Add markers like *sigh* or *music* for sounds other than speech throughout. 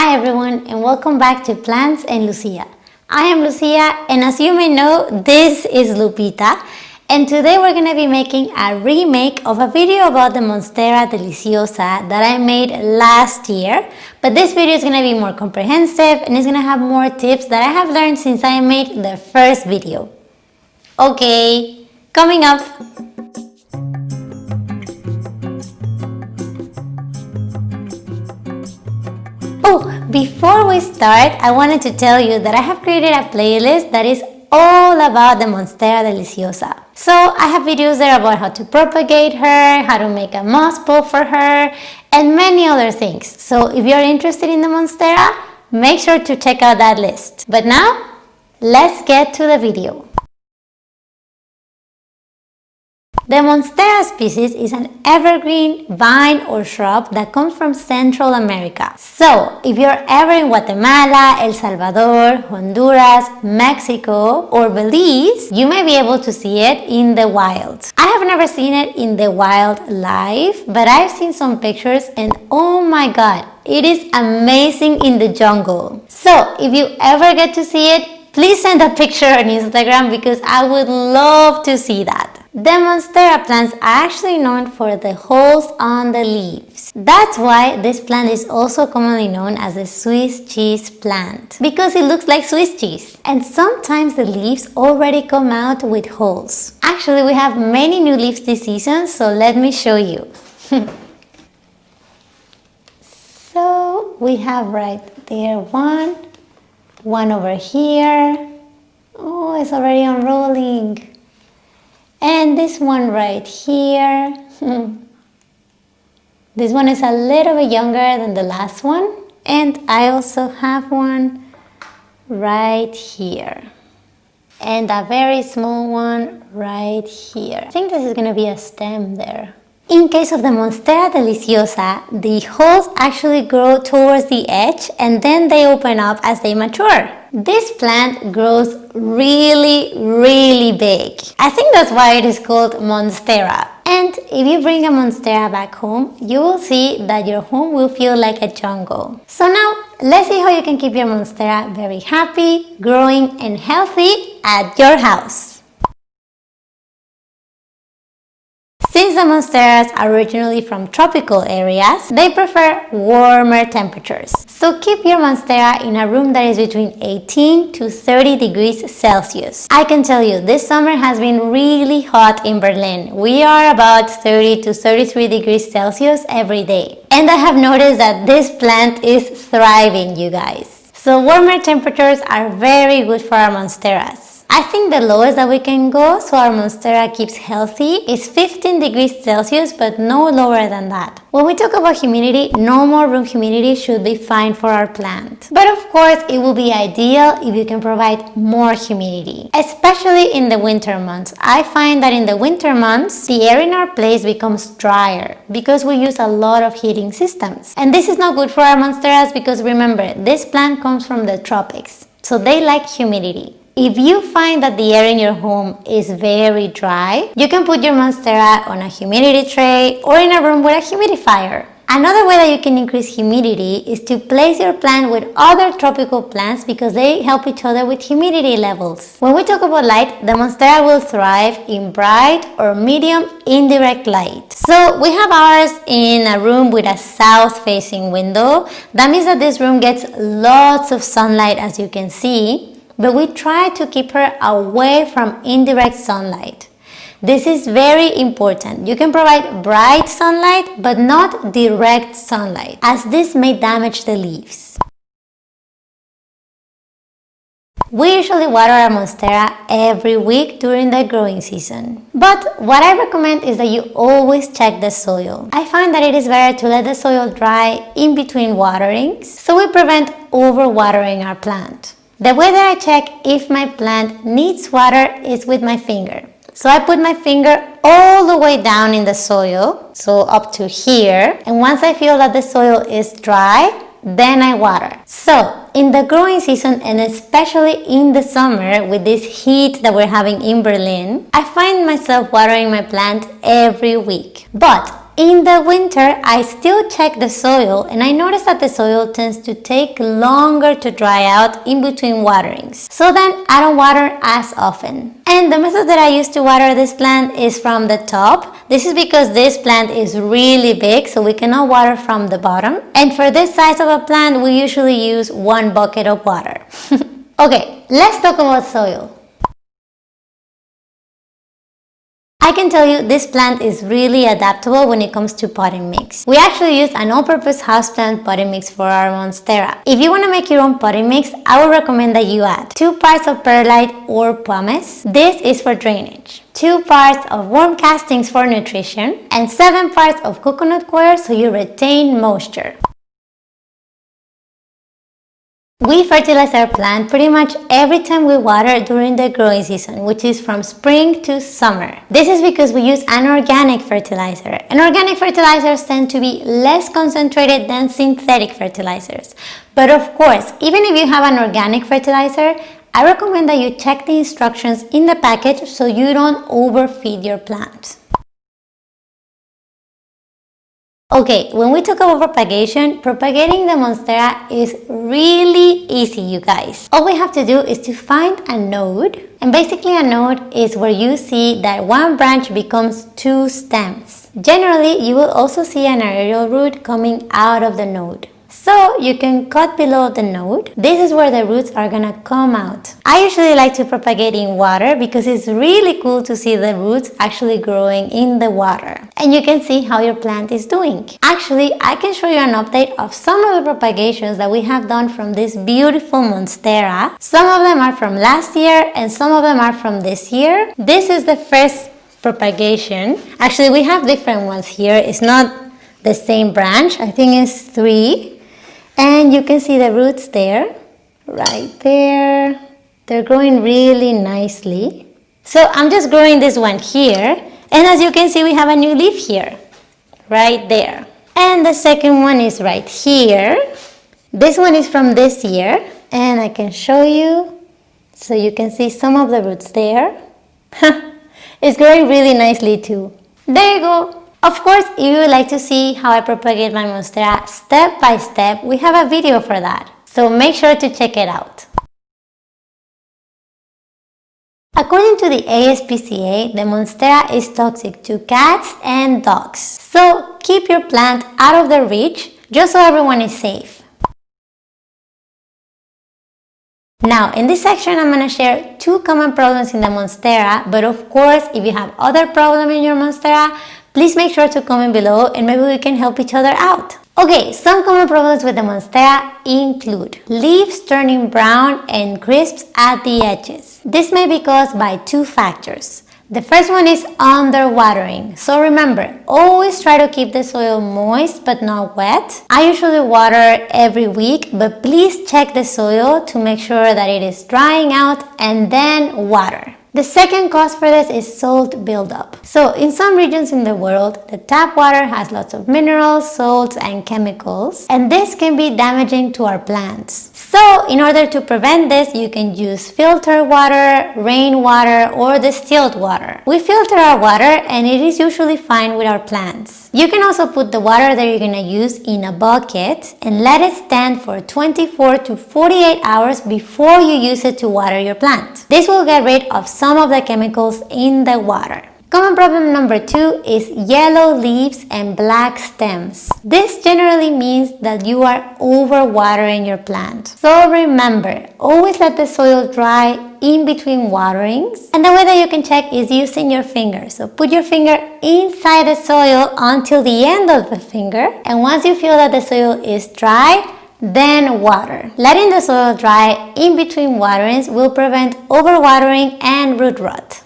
Hi everyone and welcome back to Plants and Lucia. I am Lucia and as you may know, this is Lupita and today we're going to be making a remake of a video about the Monstera Deliciosa that I made last year. But this video is going to be more comprehensive and it's going to have more tips that I have learned since I made the first video. Okay, coming up. We start, I wanted to tell you that I have created a playlist that is all about the Monstera Deliciosa. So I have videos there about how to propagate her, how to make a moss pole for her, and many other things. So if you're interested in the Monstera, make sure to check out that list. But now, let's get to the video. The Monstera species is an evergreen vine or shrub that comes from Central America. So, if you're ever in Guatemala, El Salvador, Honduras, Mexico, or Belize, you may be able to see it in the wild. I have never seen it in the wild live, but I've seen some pictures and oh my god, it is amazing in the jungle. So, if you ever get to see it, please send a picture on Instagram because I would love to see that. The Monstera plants are actually known for the holes on the leaves. That's why this plant is also commonly known as the Swiss cheese plant because it looks like Swiss cheese. And sometimes the leaves already come out with holes. Actually, we have many new leaves this season, so let me show you. *laughs* so we have right there one, one over here. Oh, it's already unrolling. And this one right here. Hmm. this one is a little bit younger than the last one. And I also have one right here. And a very small one right here. I think this is going to be a stem there. In case of the Monstera deliciosa, the holes actually grow towards the edge and then they open up as they mature. This plant grows really, really big. I think that's why it is called Monstera. And if you bring a Monstera back home, you will see that your home will feel like a jungle. So now, let's see how you can keep your Monstera very happy, growing and healthy at your house. Since the monsteras are originally from tropical areas, they prefer warmer temperatures. So keep your monstera in a room that is between 18 to 30 degrees Celsius. I can tell you, this summer has been really hot in Berlin. We are about 30 to 33 degrees Celsius every day. And I have noticed that this plant is thriving, you guys. So warmer temperatures are very good for our monsteras. I think the lowest that we can go so our Monstera keeps healthy is 15 degrees Celsius but no lower than that. When we talk about humidity, no more room humidity should be fine for our plant. But of course, it will be ideal if you can provide more humidity, especially in the winter months. I find that in the winter months, the air in our place becomes drier because we use a lot of heating systems. And this is not good for our monsteras because remember, this plant comes from the tropics. So they like humidity. If you find that the air in your home is very dry, you can put your Monstera on a humidity tray or in a room with a humidifier. Another way that you can increase humidity is to place your plant with other tropical plants because they help each other with humidity levels. When we talk about light, the Monstera will thrive in bright or medium indirect light. So we have ours in a room with a south-facing window. That means that this room gets lots of sunlight as you can see but we try to keep her away from indirect sunlight. This is very important. You can provide bright sunlight but not direct sunlight as this may damage the leaves. We usually water our Monstera every week during the growing season. But what I recommend is that you always check the soil. I find that it is better to let the soil dry in between waterings so we prevent overwatering our plant. The way that I check if my plant needs water is with my finger. So I put my finger all the way down in the soil, so up to here. And once I feel that the soil is dry, then I water. So in the growing season and especially in the summer with this heat that we're having in Berlin, I find myself watering my plant every week. But In the winter, I still check the soil and I notice that the soil tends to take longer to dry out in between waterings. So then I don't water as often. And the method that I use to water this plant is from the top. This is because this plant is really big so we cannot water from the bottom. And for this size of a plant, we usually use one bucket of water. *laughs* okay, let's talk about soil. I can tell you this plant is really adaptable when it comes to potting mix. We actually use an all-purpose houseplant potting mix for our Monstera. If you want to make your own potting mix, I would recommend that you add 2 parts of perlite or pumice. This is for drainage. 2 parts of worm castings for nutrition and 7 parts of coconut coir so you retain moisture. We fertilize our plant pretty much every time we water during the growing season, which is from spring to summer. This is because we use an organic fertilizer. And organic fertilizers tend to be less concentrated than synthetic fertilizers. But of course, even if you have an organic fertilizer, I recommend that you check the instructions in the package so you don't overfeed your plant. Okay, when we talk about propagation, propagating the Monstera is really easy, you guys. All we have to do is to find a node. And basically a node is where you see that one branch becomes two stems. Generally, you will also see an aerial root coming out of the node. So you can cut below the node. This is where the roots are gonna come out. I usually like to propagate in water because it's really cool to see the roots actually growing in the water. And you can see how your plant is doing. Actually, I can show you an update of some of the propagations that we have done from this beautiful Monstera. Some of them are from last year and some of them are from this year. This is the first propagation. Actually, we have different ones here. It's not the same branch. I think it's three and you can see the roots there right there. They're growing really nicely. So I'm just growing this one here and as you can see we have a new leaf here right there. And the second one is right here. This one is from this year and I can show you so you can see some of the roots there. *laughs* It's growing really nicely too. There you go of course, if you would like to see how I propagate my Monstera step by step, we have a video for that. So make sure to check it out. According to the ASPCA, the Monstera is toxic to cats and dogs. So keep your plant out of their reach just so everyone is safe. Now, in this section, I'm going to share two common problems in the Monstera, but of course, if you have other problems in your Monstera, please make sure to comment below and maybe we can help each other out. Okay, some common problems with the Monstera include leaves turning brown and crisps at the edges. This may be caused by two factors. The first one is underwatering. So remember, always try to keep the soil moist but not wet. I usually water every week, but please check the soil to make sure that it is drying out and then water. The second cause for this is salt buildup. So in some regions in the world, the tap water has lots of minerals, salts and chemicals and this can be damaging to our plants. So in order to prevent this, you can use filtered water, rainwater or distilled water. We filter our water and it is usually fine with our plants. You can also put the water that you're gonna use in a bucket and let it stand for 24 to 48 hours before you use it to water your plant. This will get rid of some of the chemicals in the water. Common problem number two is yellow leaves and black stems. This generally means that you are overwatering your plant. So remember, always let the soil dry in between waterings. And the way that you can check is using your finger. So put your finger inside the soil until the end of the finger. And once you feel that the soil is dry, then water. Letting the soil dry in between waterings will prevent overwatering and root rot.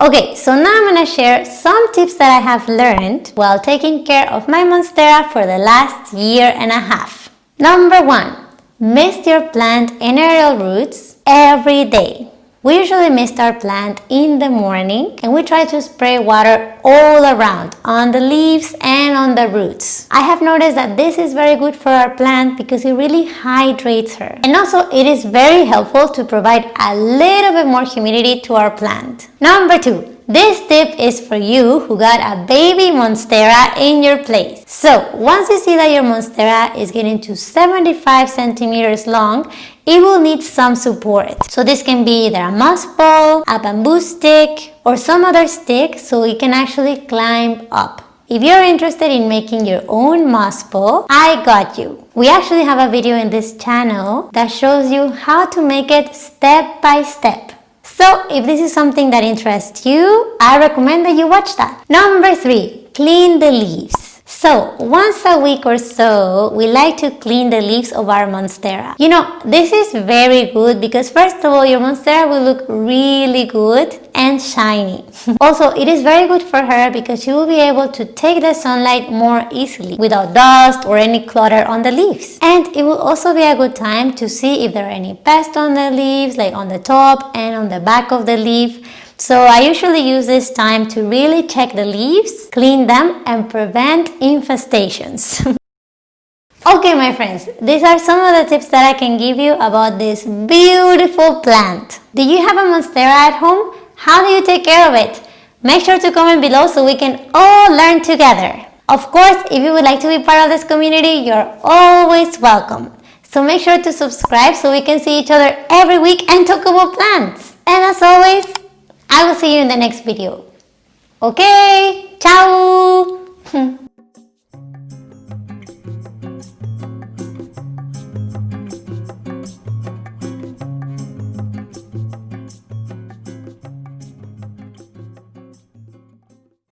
Okay, so now I'm to share some tips that I have learned while taking care of my Monstera for the last year and a half. Number one, mist your plant in aerial roots every day. We usually mist our plant in the morning and we try to spray water all around on the leaves and on the roots. I have noticed that this is very good for our plant because it really hydrates her. And also it is very helpful to provide a little bit more humidity to our plant. Number two, This tip is for you who got a baby Monstera in your place. So once you see that your Monstera is getting to 75 centimeters long, it will need some support. So this can be either a moss pole, a bamboo stick, or some other stick so it can actually climb up. If you're interested in making your own moss pole, I got you. We actually have a video in this channel that shows you how to make it step by step. So if this is something that interests you, I recommend that you watch that. Number three, clean the leaves. So once a week or so, we like to clean the leaves of our Monstera. You know, this is very good because first of all, your Monstera will look really good and shiny. *laughs* also, it is very good for her because she will be able to take the sunlight more easily without dust or any clutter on the leaves. And it will also be a good time to see if there are any pests on the leaves, like on the top and on the back of the leaf so I usually use this time to really check the leaves, clean them and prevent infestations. *laughs* okay my friends, these are some of the tips that I can give you about this beautiful plant. Do you have a Monstera at home? How do you take care of it? Make sure to comment below so we can all learn together. Of course, if you would like to be part of this community, you're always welcome. So make sure to subscribe so we can see each other every week and talk about plants. And as always, I will see you in the next video. Okay, ciao! *laughs*